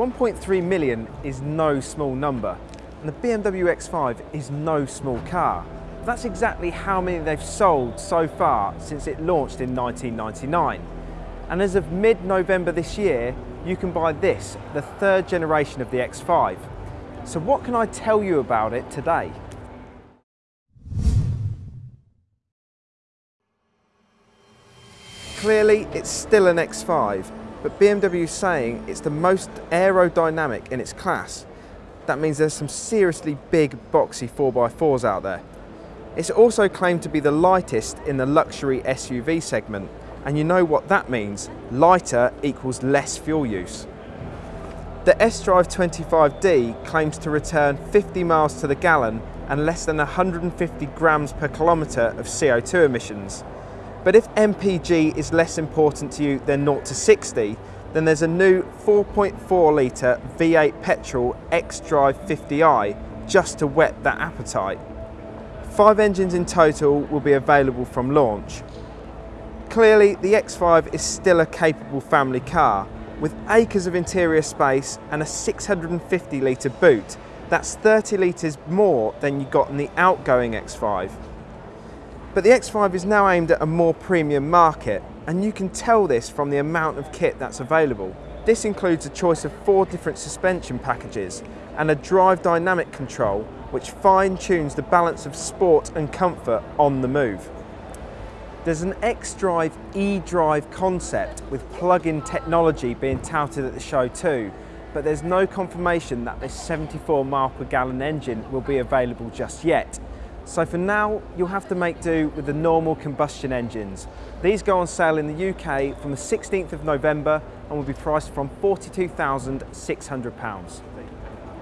1.3 million is no small number, and the BMW X5 is no small car. That's exactly how many they've sold so far since it launched in 1999. And as of mid-November this year, you can buy this, the third generation of the X5. So what can I tell you about it today? Clearly, it's still an X5, but BMW is saying it's the most aerodynamic in its class. That means there's some seriously big, boxy 4x4s out there. It's also claimed to be the lightest in the luxury SUV segment, and you know what that means. Lighter equals less fuel use. The S-Drive 25D claims to return 50 miles to the gallon and less than 150 grams per kilometre of CO2 emissions. But if MPG is less important to you than 0 to 60, then there's a new 4.4 litre V8 petrol X-Drive 50i just to whet that appetite. Five engines in total will be available from launch. Clearly, the X5 is still a capable family car, with acres of interior space and a 650 litre boot. That's 30 litres more than you got in the outgoing X5. But the X5 is now aimed at a more premium market, and you can tell this from the amount of kit that's available. This includes a choice of four different suspension packages and a drive dynamic control which fine-tunes the balance of sport and comfort on the move. There's an X-Drive e-drive concept with plug-in technology being touted at the show too, but there's no confirmation that this 74 mile per gallon engine will be available just yet. So for now, you'll have to make do with the normal combustion engines. These go on sale in the UK from the 16th of November and will be priced from £42,600.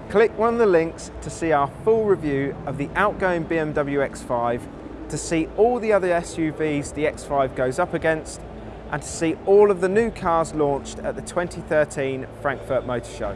Click one of the links to see our full review of the outgoing BMW X5, to see all the other SUVs the X5 goes up against, and to see all of the new cars launched at the 2013 Frankfurt Motor Show.